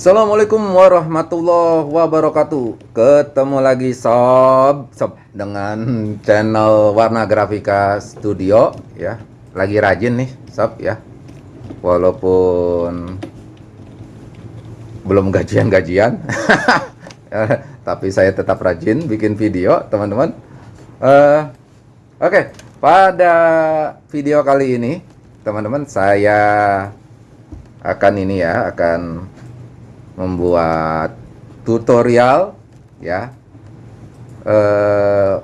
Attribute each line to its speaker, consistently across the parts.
Speaker 1: Assalamualaikum warahmatullahi wabarakatuh. Ketemu lagi sob. Sob dengan channel Warna Grafika Studio ya. Lagi rajin nih sob ya. Walaupun Belum gajian-gajian. Tapi saya tetap rajin bikin video teman-teman. Uh, Oke okay. pada video kali ini Teman-teman saya akan ini ya akan membuat tutorial ya. Uh,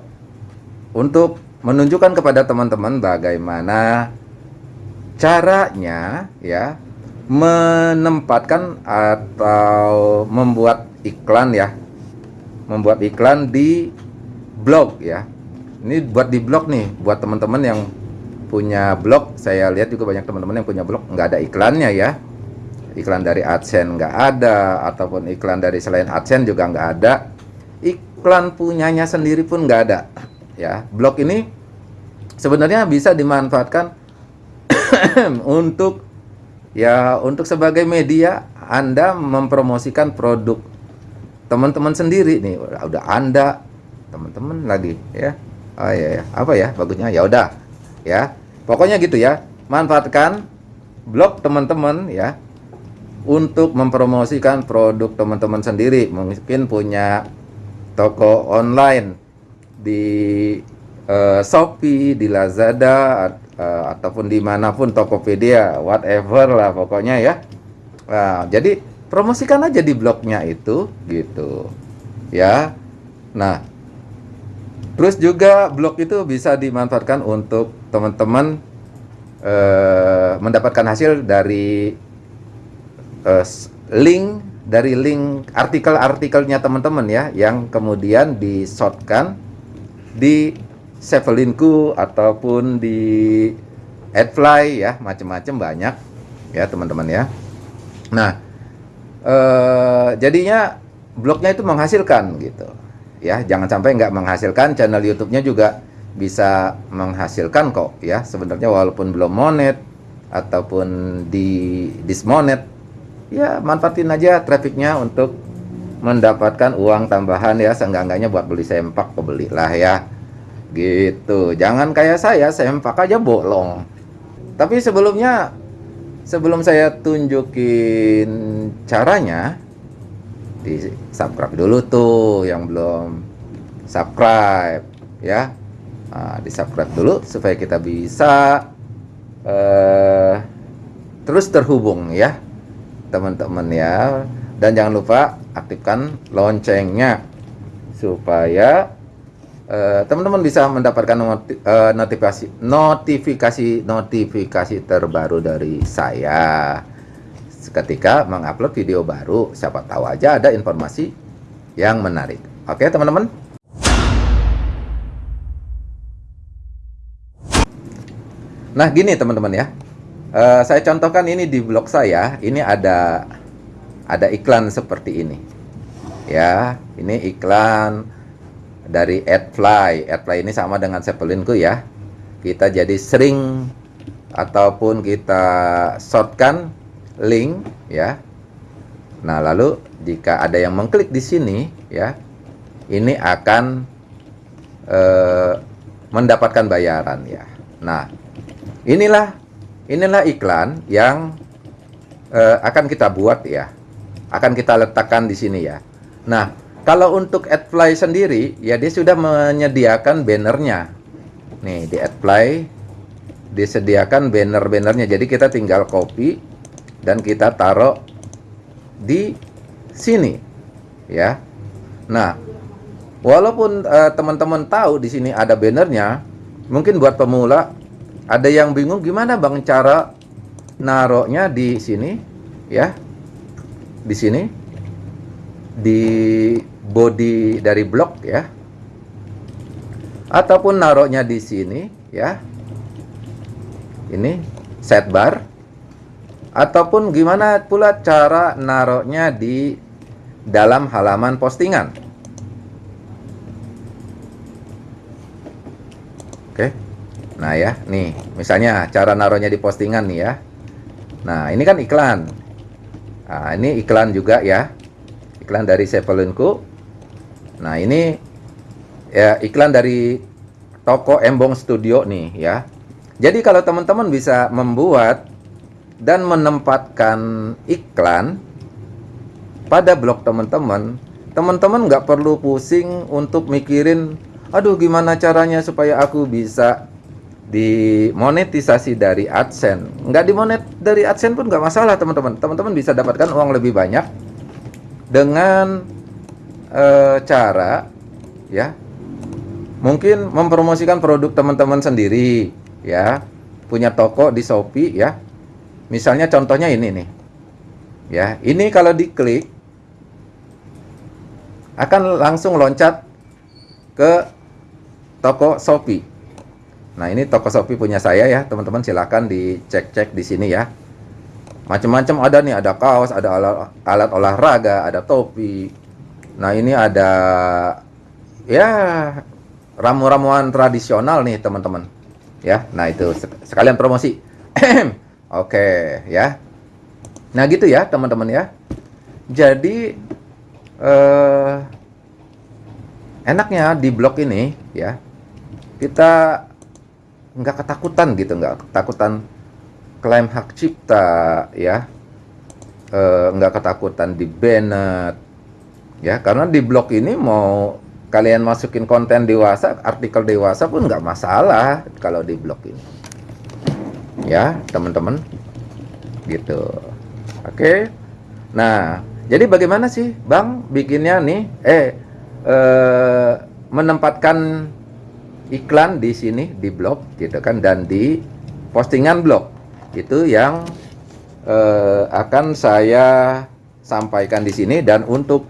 Speaker 1: untuk menunjukkan kepada teman-teman bagaimana caranya ya menempatkan atau membuat iklan ya. Membuat iklan di blog ya. Ini buat di blog nih buat teman-teman yang punya blog. Saya lihat juga banyak teman-teman yang punya blog nggak ada iklannya ya iklan dari AdSense nggak ada ataupun iklan dari selain AdSense juga nggak ada. Iklan punyanya sendiri pun nggak ada. Ya blog ini sebenarnya bisa dimanfaatkan untuk ya untuk sebagai media Anda mempromosikan produk teman-teman sendiri nih. Udah, Anda teman-teman lagi ya. Oh ya, ya apa ya bagusnya? Ya udah ya. Pokoknya gitu ya. Manfaatkan blog teman-teman ya untuk mempromosikan produk teman-teman sendiri mungkin punya toko online di uh, Shopee, di Lazada uh, ataupun di mana pun Tokopedia, whatever lah pokoknya ya. Nah, jadi promosikan aja di blognya itu gitu ya. Nah, terus juga blog itu bisa dimanfaatkan untuk teman-teman uh, mendapatkan hasil dari uh, link dari link artikel-artikelnya teman-teman ya yang kemudian di shotkan di Sevelinku ataupun di Adfly ya macam-macam banyak ya teman-teman ya. Nah eh, jadinya blognya itu menghasilkan gitu ya jangan sampai nggak menghasilkan channel YouTube-nya juga bisa menghasilkan kok ya sebenarnya walaupun belum monet ataupun di dismonet ya manfaatin aja trafficnya untuk mendapatkan uang tambahan ya. Seenggak-enggaknya buat beli sempak lah ya. Gitu. Jangan kayak saya sempak aja bolong. Tapi sebelumnya sebelum saya tunjukin caranya di subscribe dulu tuh yang belum subscribe ya. Nah, di subscribe dulu supaya kita bisa uh, terus terhubung ya teman-teman ya. Dan jangan lupa aktifkan loncengnya supaya eh, teman-teman uh, bisa mendapatkan uh, notifikasi notifikasi notifikasi terbaru dari saya. Ketika mengupload video baru siapa tahu aja ada informasi yang menarik. Oke teman-teman? Nah gini teman-teman ya Uh, saya contohkan ini di blog saya, ini ada ada iklan seperti ini. Ya, ini iklan dari AdFly. AdFly ini sama dengan Zeppelinku ya. Kita jadi sering ataupun kita shortkan link ya. Nah, lalu jika ada yang mengklik di sini ya, ini akan uh, mendapatkan bayaran ya. Nah, inilah inilah iklan yang uh, akan kita buat ya. Akan kita letakkan di sini ya. Nah kalau untuk AdFly sendiri ya dia sudah menyediakan bannernya. Nih di AdFly disediakan banner-bannernya. Jadi kita tinggal copy dan kita taruh di sini ya. Nah walaupun eh, teman-teman uh, tahu di sini ada bannernya mungkin buat pemula ada yang bingung gimana bang cara naroknya di sini ya? Di sini. Di body dari blok ya. Ataupun naroknya di sini ya. Ini set bar. Ataupun gimana pula cara naroknya di dalam halaman postingan oke okay. Nah ya, nih misalnya cara naruhnya di postingan nih ya. Nah ini kan iklan. Nah, ini iklan juga ya. Iklan dari Sepelunku. Nah, ini ya iklan dari toko Embong Studio nih ya. Jadi kalau teman-teman bisa membuat dan menempatkan iklan pada blog teman-teman, teman-teman nggak perlu pusing untuk mikirin, aduh gimana caranya supaya aku bisa dimonetisasi dari AdSense. Nggak dimonet dari AdSense pun nggak masalah teman-teman. Teman-teman bisa dapatkan uang lebih banyak dengan e, cara ya mungkin mempromosikan produk teman-teman sendiri ya punya toko di Shopee ya misalnya contohnya ini nih ya ini kalau diklik akan langsung loncat ke toko Shopee Nah ini toko Shopee punya saya ya teman-teman silahkan dicek-cek di sini ya. Macam-macam ada nih ada kaos ada alat, alat olahraga ada topi. Nah ini ada ya ramu-ramuan tradisional nih teman-teman. Ya nah itu sekalian promosi. Oke ya. Nah gitu ya teman-teman ya. Jadi eh, enaknya di blog ini ya kita nggak ketakutan gitu nggak ketakutan klaim hak cipta ya. E, nggak ketakutan di banned ya. Karena di blog ini mau kalian masukin konten dewasa artikel dewasa pun nggak masalah kalau di blog ini. Ya teman-teman. Gitu. Oke. Nah jadi bagaimana sih bang bikinnya nih? Eh, eh menempatkan iklan di sini di blog gitu kan dan di postingan blog. Itu yang eh, akan saya sampaikan di sini dan untuk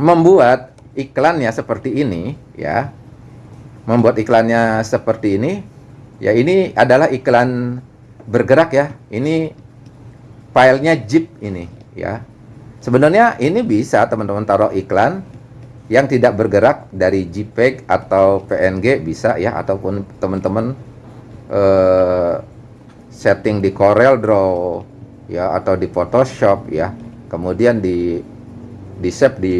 Speaker 1: membuat iklannya seperti ini ya. Membuat iklannya seperti ini ya ini adalah iklan bergerak ya. Ini filenya zip ini ya. Sebenarnya ini bisa teman-teman taruh iklan yang tidak bergerak dari JPEG atau PNG bisa ya ataupun teman-teman uh, setting di Corel Draw ya atau di Photoshop ya. Kemudian di di save di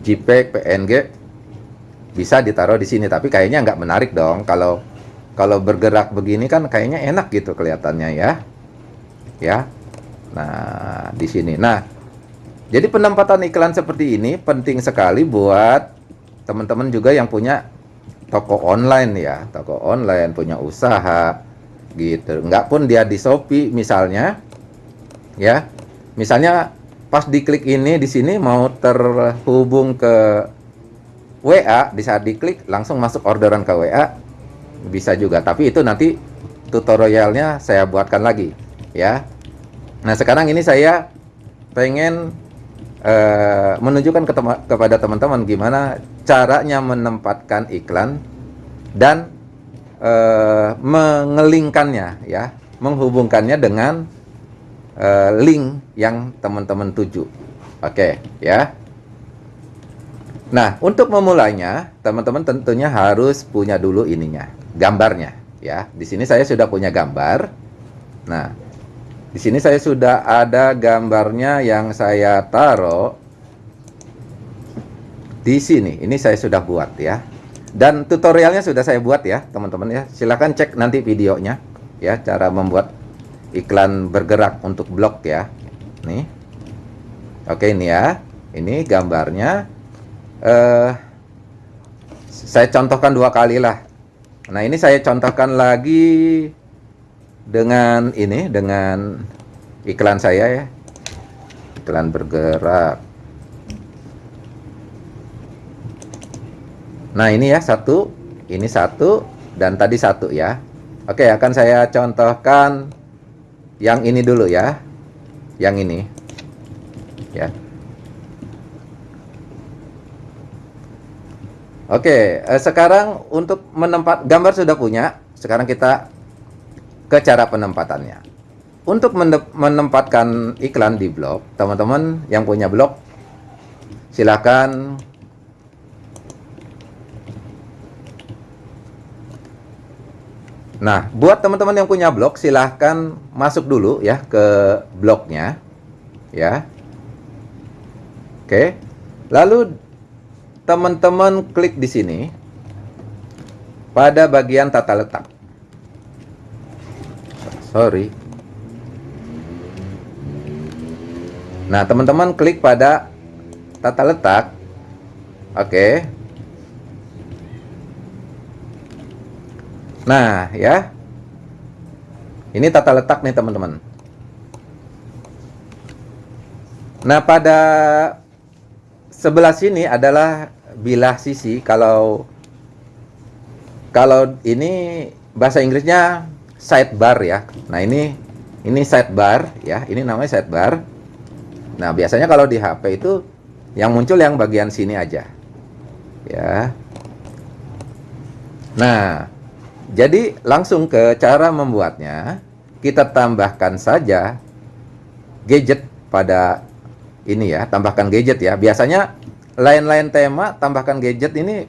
Speaker 1: JPEG PNG bisa ditaruh di sini. Tapi kayaknya nggak menarik dong. Kalau kalau bergerak begini kan kayaknya enak gitu kelihatannya ya. Ya. Nah di sini. Nah jadi penempatan iklan seperti ini penting sekali buat teman-teman juga yang punya toko online ya, toko online punya usaha gitu. Enggak pun dia di Shopee misalnya ya. Misalnya pas diklik ini di sini mau terhubung ke WA, di saat diklik langsung masuk orderan ke WA bisa juga. Tapi itu nanti tutorialnya saya buatkan lagi ya. Nah, sekarang ini saya pengen uh, menunjukkan ke tema, kepada teman-teman gimana caranya menempatkan iklan dan uh, mengelingkannya ya, menghubungkannya dengan uh, link yang teman-teman tuju. Oke, okay, ya. Nah, untuk memulainya, teman-teman tentunya harus punya dulu ininya, gambarnya ya. Di sini saya sudah punya gambar. Nah, di sini saya sudah ada gambarnya yang saya taruh di sini. Ini saya sudah buat ya. Dan tutorialnya sudah saya buat ya, teman-teman ya. Silahkan cek nanti videonya ya, cara membuat iklan bergerak untuk blog ya. Nih. Oke ini ya. Ini gambarnya. Eh, saya contohkan dua kali lah. Nah ini saya contohkan lagi dengan ini dengan iklan saya ya. Iklan bergerak. Nah ini ya satu ini satu dan tadi satu ya. Oke akan saya contohkan yang ini dulu ya. Yang ini. Ya. Oke, eh, sekarang untuk menempat gambar sudah punya. Sekarang kita ke cara penempatannya. Untuk menempatkan iklan di blog, teman-teman yang punya blog, silakan Nah, buat teman-teman yang punya blog, silahkan masuk dulu ya ke blognya. ya. Oke. Lalu teman-teman klik di sini pada bagian tata letak. Sorry. Nah, teman-teman klik pada tata letak. Oke. Nah, ya. Ini tata letak nih, teman-teman. Nah, pada sebelah sini adalah bilah sisi. Kalau kalau ini bahasa Inggrisnya sidebar ya. Nah, ini ini sidebar ya. Ini namanya sidebar. Nah, biasanya kalau di HP itu yang muncul yang bagian sini aja. Ya. Nah, jadi langsung ke cara membuatnya. Kita tambahkan saja gadget pada ini ya, tambahkan gadget ya. Biasanya lain-lain tema tambahkan gadget ini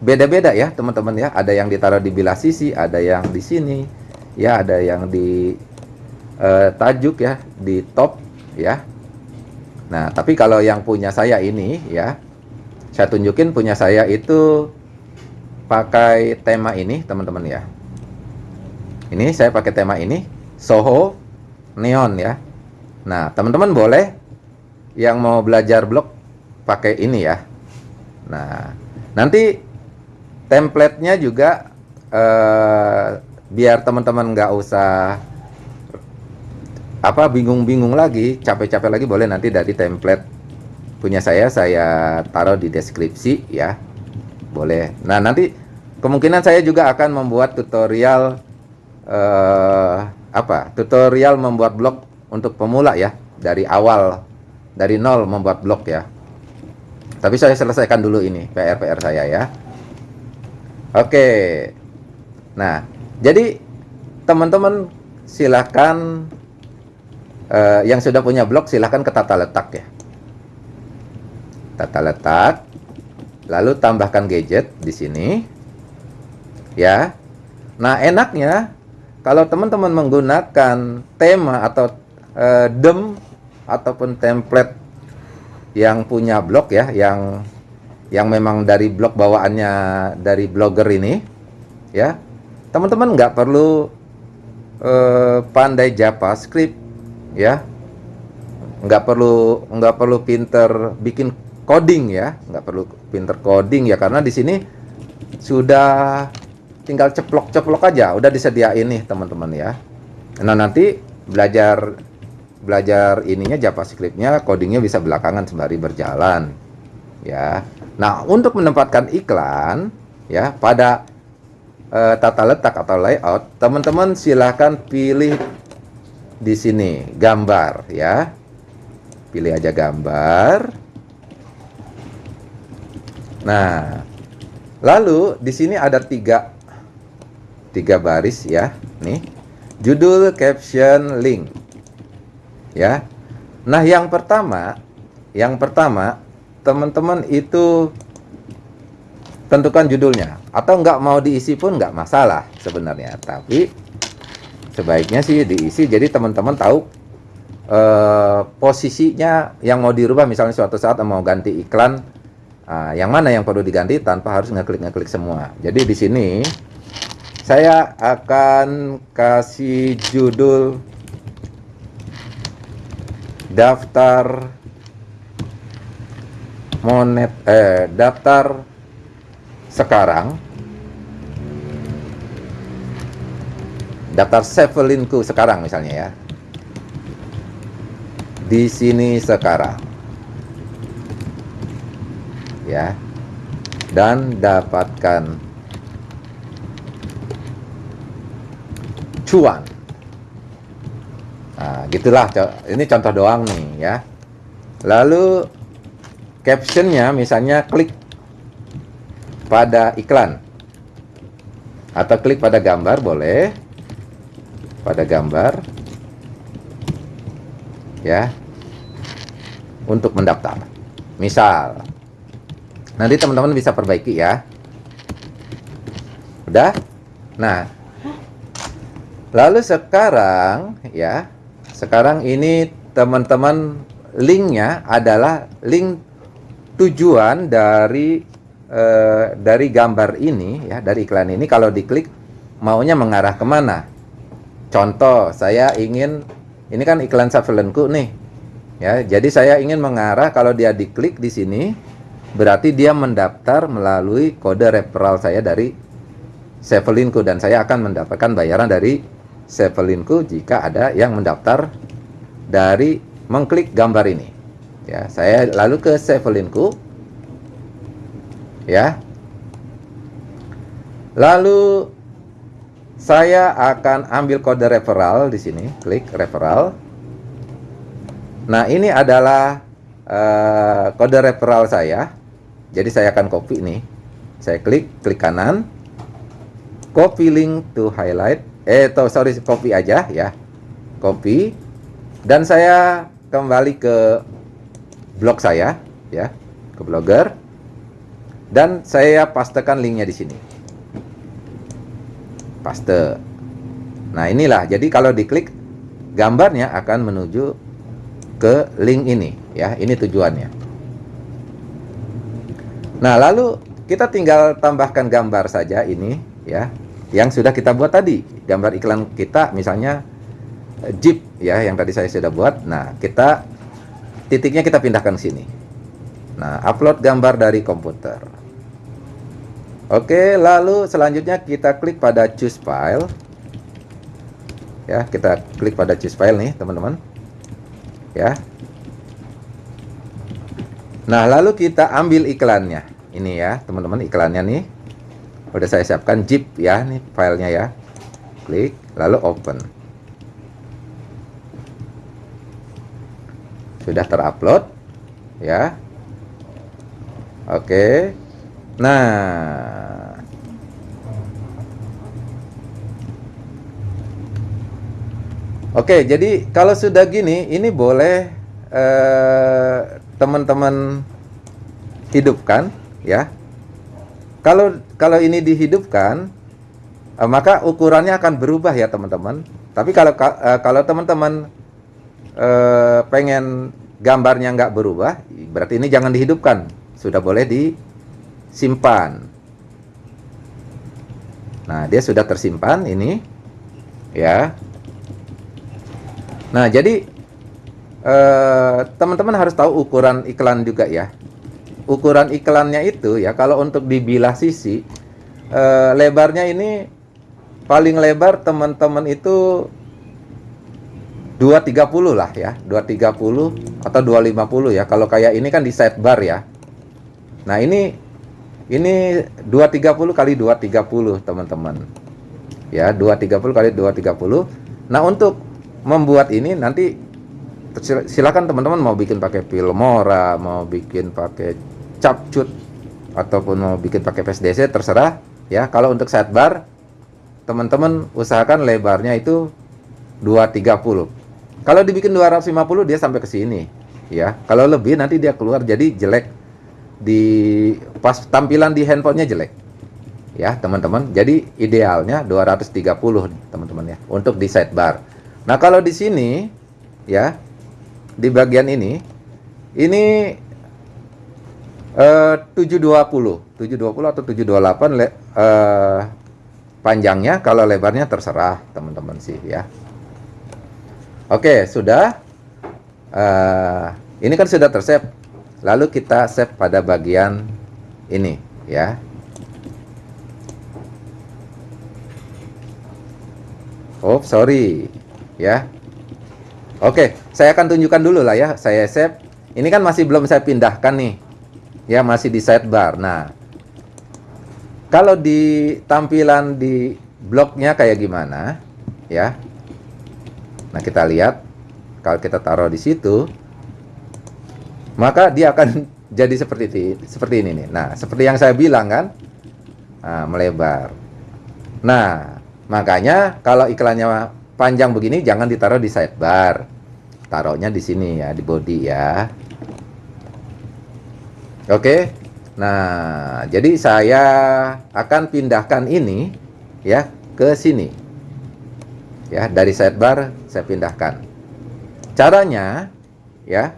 Speaker 1: beda-beda ya, teman-teman ya. Ada yang ditaruh di bilah sisi, ada yang di sini, ya, ada yang di uh, tajuk ya, di top ya. Nah, tapi kalau yang punya saya ini ya, saya tunjukin punya saya itu pakai tema ini, teman-teman ya. Ini saya pakai tema ini, Soho Neon ya. Nah, teman-teman boleh yang mau belajar blog pakai ini ya. Nah, nanti templatenya juga eh, biar teman-teman nggak usah apa bingung-bingung lagi, capek-capek lagi boleh nanti dari template punya saya saya taruh di deskripsi ya. Boleh. Nah, nanti kemungkinan saya juga akan membuat tutorial eh, apa? Tutorial membuat blog untuk pemula ya, dari awal dari nol membuat blog ya. Tapi saya selesaikan dulu ini PR-PR saya ya. Oke. Nah, jadi teman-teman silahkan uh, yang sudah punya blog silahkan ke tata letak ya. Tata letak lalu tambahkan gadget di sini. Ya. Nah enaknya kalau teman-teman menggunakan tema atau uh, dem ataupun template yang punya blog ya yang yang memang dari blog bawaannya dari blogger ini ya. Teman-teman nggak perlu uh, pandai JavaScript ya. Nggak perlu nggak perlu pinter bikin coding ya. Nggak perlu pinter coding ya karena di sini sudah tinggal ceplok-ceplok aja. Udah disediain nih teman-teman ya. Nah nanti belajar belajar ininya JavaScriptnya codingnya bisa belakangan sembari berjalan ya nah untuk menempatkan iklan ya pada uh, tata letak atau layout teman-teman silahkan pilih di sini gambar ya. Pilih aja gambar. Nah, lalu di sini ada tiga tiga baris ya. Nih, judul, caption, link. Ya. Nah, yang pertama, yang pertama teman-teman itu tentukan judulnya. Atau nggak mau diisi pun nggak masalah sebenarnya. Tapi sebaiknya sih diisi jadi teman-teman tahu uh, posisinya yang mau dirubah misalnya suatu saat mau ganti iklan uh, yang mana yang perlu diganti tanpa harus ngeklik ngeklik semua. Jadi di sini saya akan kasih judul daftar monet eh daftar sekarang daftar Sevelinku sekarang misalnya ya. Di sini sekarang. Ya. Dan dapatkan cuan. Nah, gitulah. Ini contoh doang nih ya. Lalu captionnya misalnya klik pada iklan. Atau klik pada gambar boleh. Pada gambar. Ya. Untuk mendaftar. Misal. Nanti teman-teman bisa perbaiki ya. Udah? Nah. Lalu sekarang ya. Sekarang ini teman-teman linknya adalah link tujuan dari eh, dari gambar ini ya dari iklan ini kalau diklik maunya mengarah ke mana contoh saya ingin ini kan iklan surveillanceku nih ya jadi saya ingin mengarah kalau dia diklik di sini berarti dia mendaftar melalui kode referral saya dari Sevelinku dan saya akan mendapatkan bayaran dari Sevelinku jika ada yang mendaftar dari mengklik gambar ini. Ya, saya lalu ke Sevelinku. Ya. Lalu saya akan ambil kode referral di sini, klik referral. Nah, ini adalah uh, kode referral saya. Jadi saya akan copy nih. Saya klik, klik kanan. Copy link to highlight. Eh, to, sorry, copy aja ya. Copy. Dan saya kembali ke blog saya ya ke blogger. Dan saya pastekan linknya di sini. Paste. Nah inilah. Jadi kalau diklik gambarnya akan menuju ke link ini ya. Ini tujuannya. Nah lalu kita tinggal tambahkan gambar saja ini ya yang sudah kita buat tadi. Gambar iklan kita misalnya Jeep ya yang tadi saya sudah buat. Nah, kita titiknya kita pindahkan ke sini. Nah, upload gambar dari komputer. Oke, lalu selanjutnya kita klik pada choose file. Ya, kita klik pada choose file nih, teman-teman. Ya. Nah, lalu kita ambil iklannya. Ini ya, teman-teman, iklannya nih. Udah saya siapkan zip ya, nih filenya ya. Klik, lalu open. Sudah terupload ya. Oke. Nah. Oke jadi kalau sudah gini ini boleh eh, teman-teman hidupkan ya. Kalau kalau ini dihidupkan eh, maka ukurannya akan berubah ya teman-teman. Tapi kalau eh, kalau teman-teman eh, pengen gambarnya nggak berubah, berarti ini jangan dihidupkan. Sudah boleh disimpan. Nah, dia sudah tersimpan ini. Ya. Nah, jadi eh, teman-teman harus tahu ukuran iklan juga ya. Ukuran iklannya itu ya kalau untuk dibilah sisi eh, lebarnya ini paling lebar teman-teman itu 230 lah ya 230 atau 250 ya. Kalau kayak ini kan di sidebar ya. Nah ini ini 230 kali 230 teman-teman. Ya 230 kali 230 nah untuk membuat ini nanti silakan teman-teman mau bikin pakai Filmora mau bikin pakai capcut ataupun mau bikin pakai PSDC terserah ya. Kalau untuk sidebar teman-teman usahakan lebarnya itu 230 kalau dibikin 250 dia sampai ke sini, ya. Kalau lebih nanti dia keluar jadi jelek di pas tampilan di handphonenya jelek. Ya, teman-teman. Jadi idealnya 230, teman-teman ya, untuk di sidebar. Nah, kalau di sini ya, di bagian ini ini eh 720, 720 atau 728 le, eh, panjangnya kalau lebarnya terserah, teman-teman sih ya. Oke, sudah. Uh, ini kan sudah tersave. Lalu kita save pada bagian ini, ya. Oh, sorry, ya. Oke, saya akan tunjukkan dulu lah ya. Saya save. Ini kan masih belum saya pindahkan nih. Ya, masih di sidebar. Nah, kalau di tampilan di blognya kayak gimana, ya Nah, kita lihat kalau kita taruh di situ maka dia akan jadi seperti ini, seperti ini nih. Nah, seperti yang saya bilang kan, nah, melebar. Nah, makanya kalau iklannya panjang begini jangan ditaruh di sidebar. Taruhnya di sini ya, di body ya. Oke. Nah, jadi saya akan pindahkan ini ya ke sini ya dari sidebar saya pindahkan. Caranya ya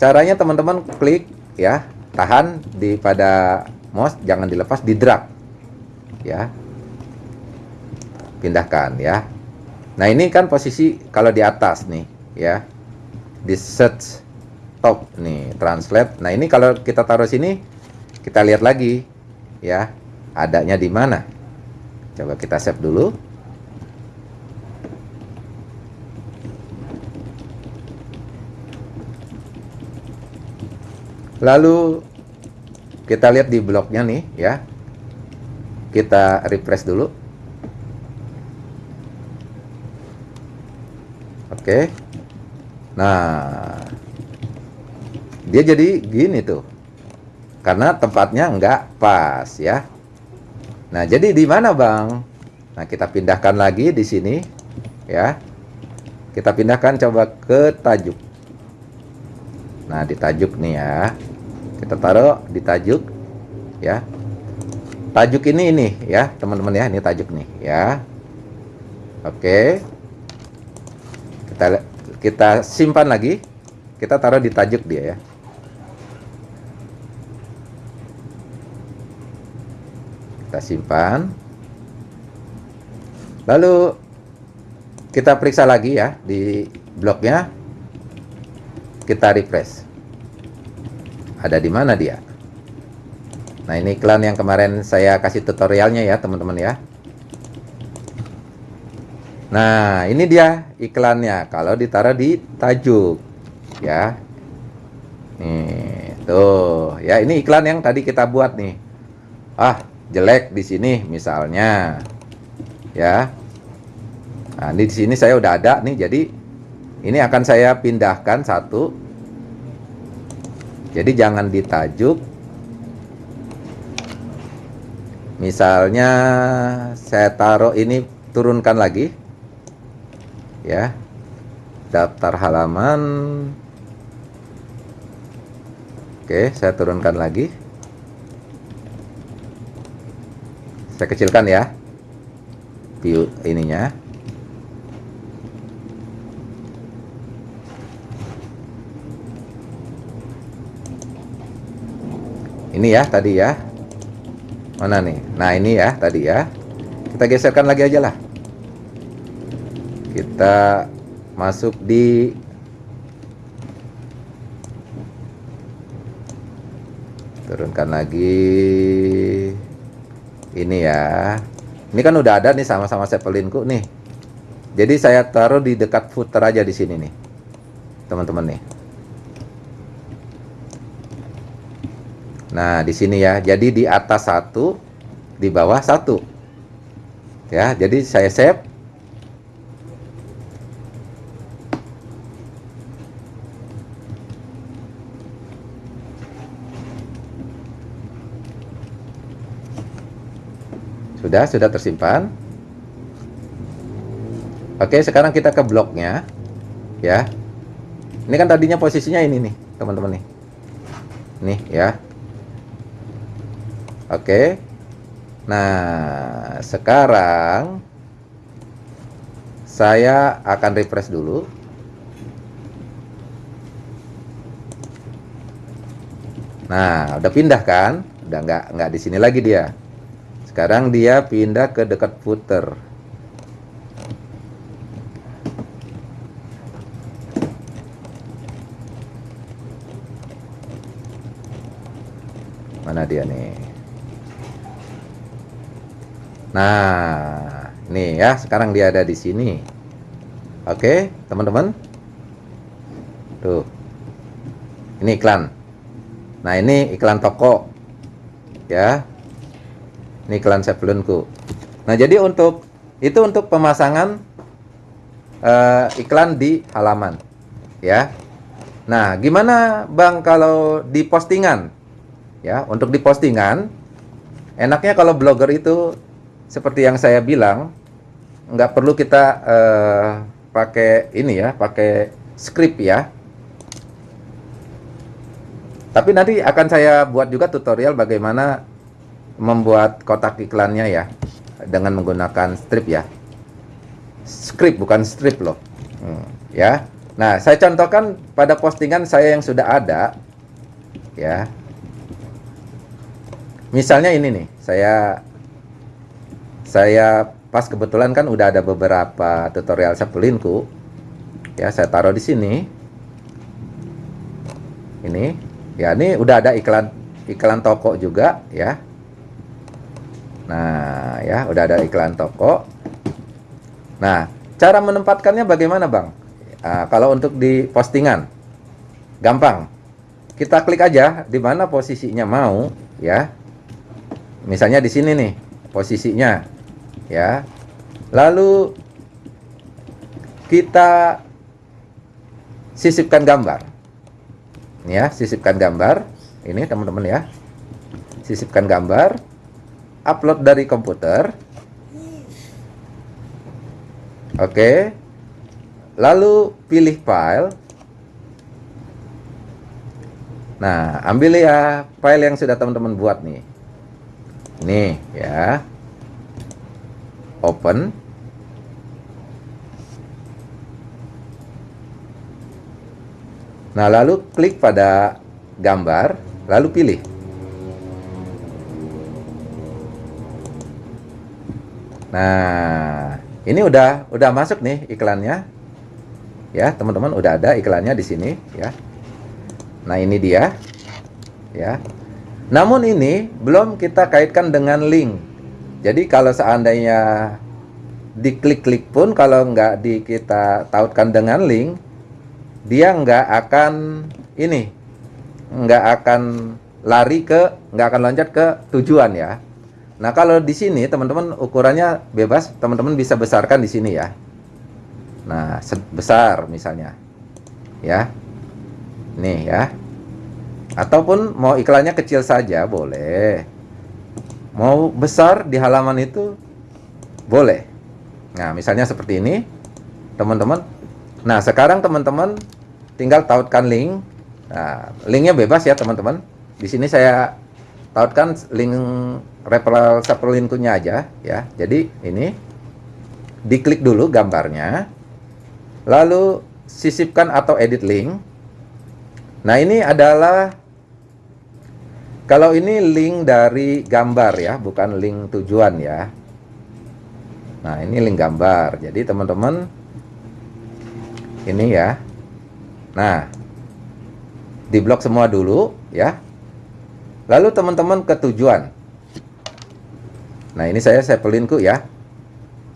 Speaker 1: caranya teman-teman klik ya tahan di pada mouse jangan dilepas di drag ya. Pindahkan ya. Nah ini kan posisi kalau di atas nih ya di search top nih translate. Nah ini kalau kita taruh sini kita lihat lagi ya adanya di mana. Coba kita save dulu Lalu kita lihat di blognya nih ya. Kita refresh dulu. Oke. Nah, dia jadi gini tuh. Karena tempatnya nggak pas ya. Nah, jadi di mana, Bang? Nah, kita pindahkan lagi di sini ya. Kita pindahkan coba ke tajuk. Nah, di tajuk nih ya kita taruh di tajuk ya. Tajuk ini ini ya teman-teman ya. Ini tajuk nih ya. Oke. Kita kita simpan lagi. Kita taruh di tajuk dia ya. Kita simpan. Lalu kita periksa lagi ya di bloknya kita refresh ada di mana dia? Nah ini iklan yang kemarin saya kasih tutorialnya ya teman-teman ya. Nah ini dia iklannya. Kalau ditaruh di tajuk ya. Nih tuh. Ya ini iklan yang tadi kita buat nih. Ah jelek di sini misalnya. Ya. Nah di sini saya udah ada nih jadi ini akan saya pindahkan satu jadi jangan ditajuk. Misalnya saya taruh ini turunkan lagi. Ya. Daftar halaman. Oke, saya turunkan lagi. Saya kecilkan ya. View ininya. Ini ya tadi ya. Mana nih? Nah ini ya tadi ya. Kita geserkan lagi aja lah. Kita masuk di turunkan lagi. Ini ya. Ini kan udah ada nih sama-sama Zeppelinku nih. Jadi saya taruh di dekat footer aja di sini nih teman-teman nih Nah, di sini ya. Jadi di atas satu, di bawah satu. Ya, jadi saya save. Sudah, sudah tersimpan. Oke, sekarang kita ke bloknya. Ya. Ini kan tadinya posisinya ini nih, teman-teman nih. Nih ya. Oke. Nah, sekarang saya akan refresh dulu. Nah, udah pindah kan? Udah nggak nggak di sini lagi dia. Sekarang dia pindah ke dekat footer. Mana dia nih? Nah, nih ya, sekarang dia ada di sini. Oke, teman-teman. Tuh. Ini iklan. Nah, ini iklan toko. Ya. Ini iklan sebelumku. Nah, jadi untuk itu untuk pemasangan uh, iklan di halaman. Ya. Nah, gimana Bang kalau di postingan? Ya, untuk di postingan enaknya kalau blogger itu seperti yang saya bilang, nggak perlu kita uh, pakai ini ya, pakai script ya. Tapi nanti akan saya buat juga tutorial bagaimana membuat kotak iklannya ya dengan menggunakan strip ya. Script bukan strip loh. Hmm, ya. Nah, saya contohkan pada postingan saya yang sudah ada, ya. Misalnya ini nih, saya saya pas kebetulan kan udah ada beberapa tutorial sepulinku, ya saya taruh di sini. Ini, ya ini udah ada iklan iklan toko juga, ya. Nah, ya udah ada iklan toko. Nah, cara menempatkannya bagaimana, Bang? Nah, kalau untuk di postingan, gampang. Kita klik aja di mana posisinya mau, ya. Misalnya di sini nih posisinya, ya. Lalu kita sisipkan gambar, ya, sisipkan gambar. Ini teman-teman ya, sisipkan gambar, upload dari komputer. Oke, lalu pilih file. Nah ambil ya file yang sudah teman-teman buat nih. Nih ya open. Nah lalu klik pada gambar lalu pilih. Nah ini udah udah masuk nih iklannya. Ya teman-teman udah ada iklannya di sini ya. Nah ini dia ya. Namun ini belum kita kaitkan dengan link jadi kalau seandainya diklik-klik pun kalau nggak di kita tautkan dengan link dia nggak akan ini nggak akan lari ke nggak akan loncat ke tujuan ya nah kalau di sini teman-teman ukurannya bebas teman-teman bisa besarkan di sini ya Nah, besar misalnya. Ya. Nih ya. Ataupun mau iklannya kecil saja boleh. Mau besar di halaman itu boleh. Nah, misalnya seperti ini, teman-teman. Nah, sekarang teman-teman tinggal tautkan link. Nah, linknya bebas ya, teman-teman. Di sini saya tautkan link referral supplementnya aja ya. Jadi ini diklik dulu gambarnya lalu sisipkan atau edit link nah ini adalah kalau ini link dari gambar ya bukan link tujuan ya. Nah ini link gambar. Jadi teman-teman ini ya. Nah diblok semua dulu ya. Lalu teman-teman ke tujuan. Nah ini saya sepelinku ya.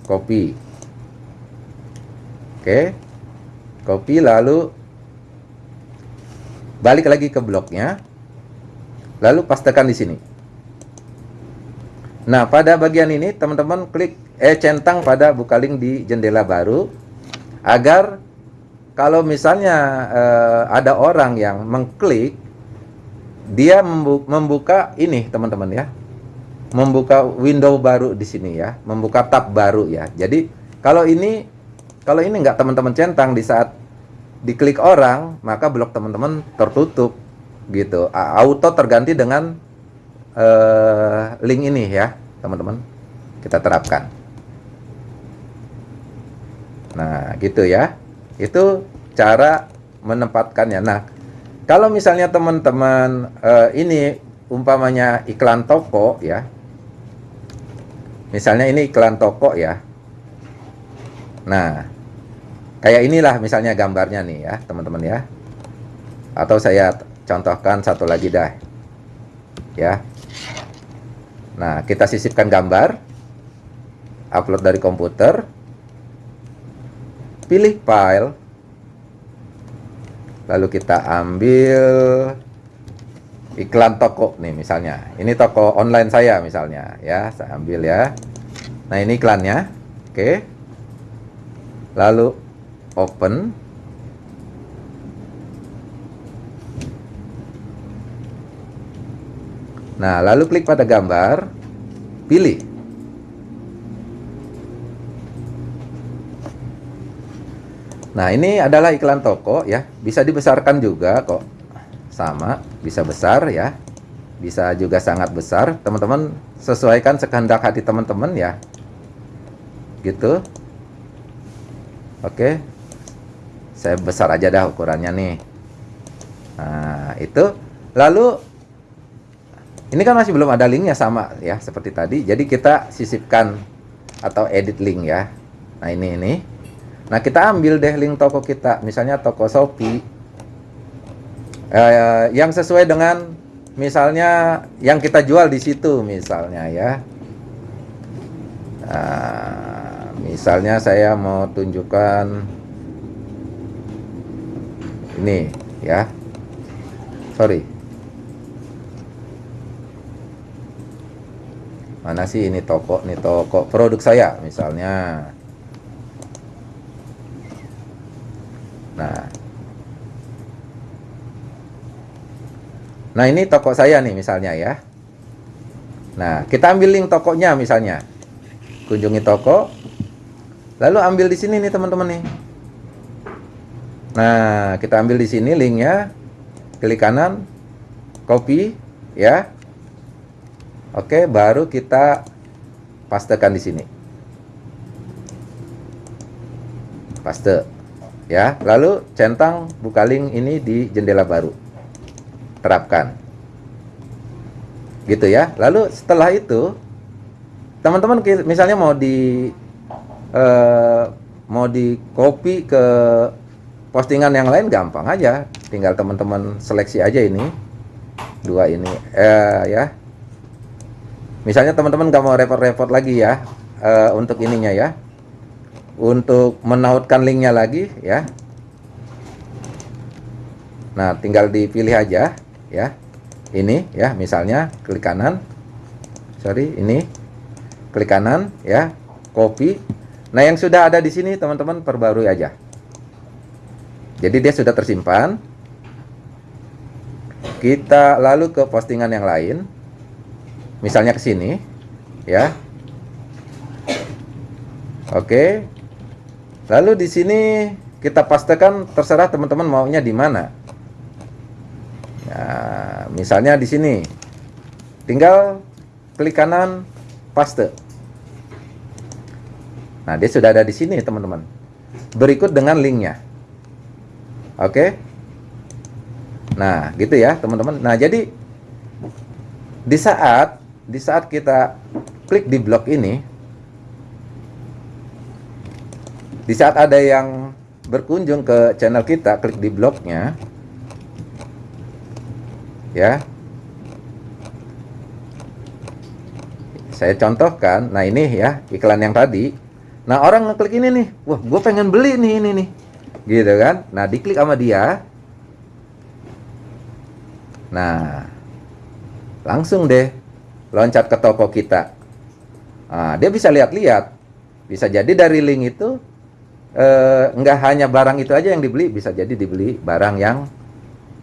Speaker 1: Copy. Oke. Copy lalu balik lagi ke bloknya. Lalu pastekan di sini. Nah, pada bagian ini teman-teman klik eh centang pada buka link di jendela baru agar kalau misalnya eh, ada orang yang mengklik dia membuka ini teman-teman ya. Membuka window baru di sini ya. Membuka tab baru ya. Jadi kalau ini kalau ini nggak teman-teman centang di saat diklik orang, maka blok teman-teman tertutup gitu. Auto terganti dengan uh, link ini ya, teman-teman. Kita terapkan. Nah, gitu ya. Itu cara menempatkannya. Nah, kalau misalnya teman-teman uh, ini umpamanya iklan toko ya. Misalnya ini iklan toko ya. Nah, Kayak inilah misalnya gambarnya nih ya, teman-teman ya. Atau saya contohkan satu lagi dah. Ya. Nah, kita sisipkan gambar. Upload dari komputer. Pilih file. Lalu kita ambil iklan toko nih misalnya. Ini toko online saya misalnya ya, saya ambil ya. Nah, ini iklannya. Oke. Lalu open Nah, lalu klik pada gambar, pilih. Nah, ini adalah iklan toko ya. Bisa dibesarkan juga kok. Sama, bisa besar ya. Bisa juga sangat besar. Teman-teman sesuaikan sekehendak hati teman-teman ya. Gitu. Oke saya besar aja dah ukurannya nih nah itu lalu ini kan masih belum ada linknya sama ya seperti tadi. Jadi kita sisipkan atau edit link ya. Nah ini ini. Nah kita ambil deh link toko kita. Misalnya toko Shopee. Eh, yang sesuai dengan misalnya yang kita jual di situ misalnya ya. Nah, misalnya saya mau tunjukkan ini ya. Sorry mana sih ini toko nih toko produk saya misalnya. Nah. Nah ini toko saya nih misalnya ya. Nah kita ambil link tokonya misalnya. Kunjungi toko. Lalu ambil di sini nih teman-teman nih. Nah kita ambil di sini linknya. Klik kanan. Copy ya oke baru kita pastekan di sini. Paste ya. Lalu centang buka link ini di jendela baru. Terapkan. Gitu ya. Lalu setelah itu teman-teman misalnya mau di uh, mau di copy ke postingan yang lain gampang aja. Tinggal teman-teman seleksi aja ini. Dua ini eh, ya misalnya teman-teman gak mau repot-repot lagi ya eh, untuk ininya ya. Untuk menautkan linknya lagi ya. Nah tinggal dipilih aja ya. Ini ya misalnya klik kanan. Sorry ini. Klik kanan ya copy. Nah yang sudah ada di sini teman-teman perbarui aja. Jadi dia sudah tersimpan. Kita lalu ke postingan yang lain. Misalnya ke sini, ya. Oke. Lalu di sini kita pastikan terserah teman-teman maunya di mana. Ya, misalnya di sini. Tinggal klik kanan paste. Nah, dia sudah ada di sini, teman-teman. Berikut dengan linknya. Oke. Nah, gitu ya, teman-teman. Nah, jadi di saat di saat kita klik di blok ini di saat ada yang berkunjung ke channel kita, klik di blognya. Ya. Saya contohkan, nah ini ya iklan yang tadi. Nah orang ngeklik ini nih, wah gue pengen beli nih ini nih gitu kan nah diklik sama dia nah langsung deh loncat ke toko kita nah, dia bisa lihat-lihat bisa jadi dari link itu eh, nggak hanya barang itu aja yang dibeli bisa jadi dibeli barang yang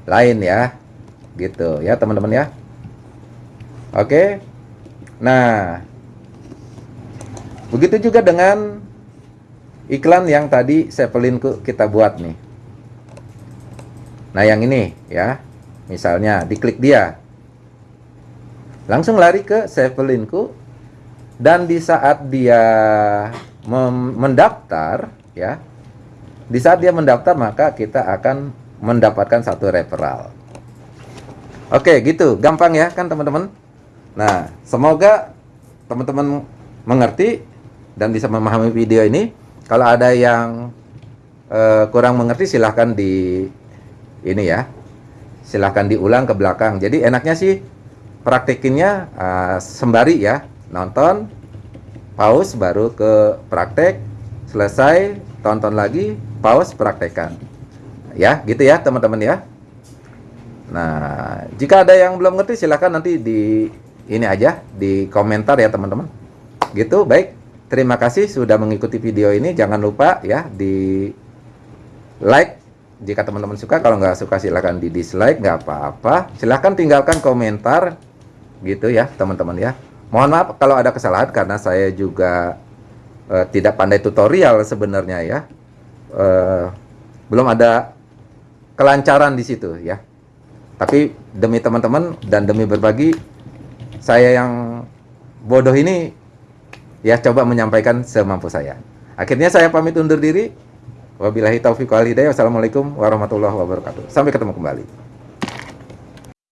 Speaker 1: lain ya gitu ya teman-teman ya oke nah begitu juga dengan iklan yang tadi Zeppelinku kita buat nih. Nah, yang ini ya. Misalnya diklik dia. Langsung lari ke Zeppelinku dan di saat dia mendaftar ya. Di saat dia mendaftar maka kita akan mendapatkan satu referral. Oke, gitu. Gampang ya kan teman-teman? Nah, semoga teman-teman mengerti dan bisa memahami video ini. Kalau ada yang uh, kurang mengerti silahkan di ini ya, silahkan diulang ke belakang. Jadi enaknya sih praktekinnya uh, sembari ya, nonton, pause baru ke praktek, selesai tonton lagi, pause praktekkan. Ya, gitu ya teman-teman ya. Nah, jika ada yang belum ngerti silahkan nanti di ini aja di komentar ya teman-teman. Gitu, baik. Terima kasih sudah mengikuti video ini. Jangan lupa ya di like jika teman-teman suka. Kalau nggak suka silahkan di dislike, nggak apa-apa. Silahkan tinggalkan komentar gitu ya teman-teman ya. Mohon maaf kalau ada kesalahan karena saya juga uh, tidak pandai tutorial sebenarnya ya. Uh, belum ada kelancaran di situ ya. Tapi demi teman-teman dan demi berbagi, saya yang bodoh ini ya coba menyampaikan semampu saya. Akhirnya saya pamit undur diri. Wabillahi taufiq wal hidayah. Wassalamualaikum warahmatullahi wabarakatuh. Sampai ketemu kembali.